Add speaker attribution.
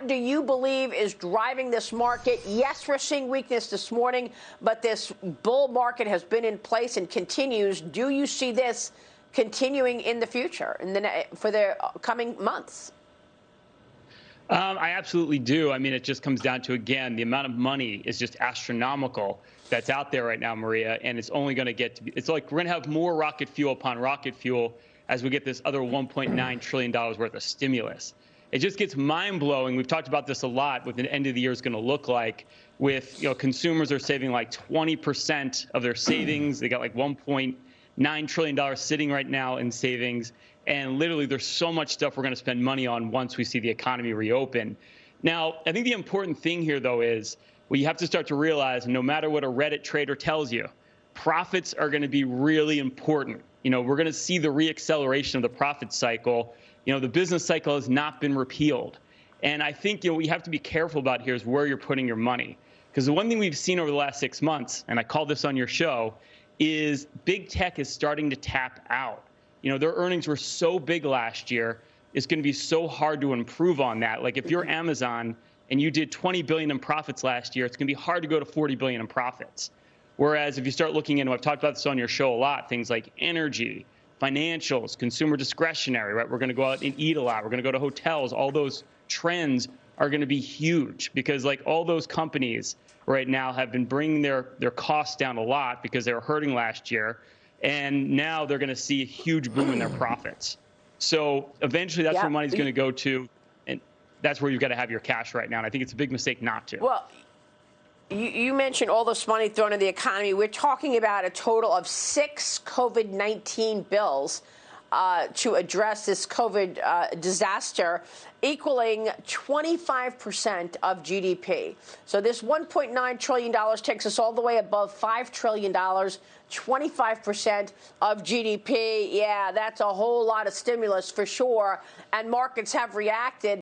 Speaker 1: What do you believe is driving this market? Yes, we're seeing weakness this morning, but this bull market has been in place and continues. Do you see this continuing in the future, in the, for the coming months?
Speaker 2: Um, I absolutely do. I mean, it just comes down to, again, the amount of money is just astronomical that's out there right now, Maria, and it's only going to get to be, it's like we're going to have more rocket fuel upon rocket fuel as we get this other $1.9 trillion worth of stimulus. It just gets mind blowing. We've talked about this a lot what the end of the year is going to look like with, you know, consumers are saving like 20% of their savings. They got like 1.9 trillion dollars sitting right now in savings and literally, there's so much stuff we're going to spend money on once we see the economy reopen. Now, I think the important thing here, though, is we have to start to realize no matter what a Reddit trader tells you, profits are going to be really important. You know, we're going to see the reacceleration of the profit cycle. You know, the business cycle has not been repealed. And I think you know, we have to be careful about here is where you're putting your money. Because the one thing we've seen over the last six months, and I called this on your show, is big tech is starting to tap out. You know, their earnings were so big last year. It's going to be so hard to improve on that. Like if you're Amazon and you did 20 billion in profits last year, it's going to be hard to go to 40 billion in profits. Whereas if you start looking into, I've talked about this on your show a lot, things like energy, financials, consumer discretionary, right? We're going to go out and eat a lot. We're going to go to hotels. All those trends are going to be huge because like all those companies right now have been bringing their their costs down a lot because they were hurting last year and now they're going to see a huge boom in their profits. So eventually, that's yeah. where money's going to go to, and that's where you've got to have your cash right now. And I think it's a big mistake not to.
Speaker 1: Well. You, you mentioned all this money thrown in the economy. We're talking about a total of six COVID 19 bills uh, to address this COVID uh, disaster, equaling 25% of GDP. So this $1.9 trillion takes us all the way above $5 trillion, 25% of GDP. Yeah, that's a whole lot of stimulus for sure. And markets have reacted.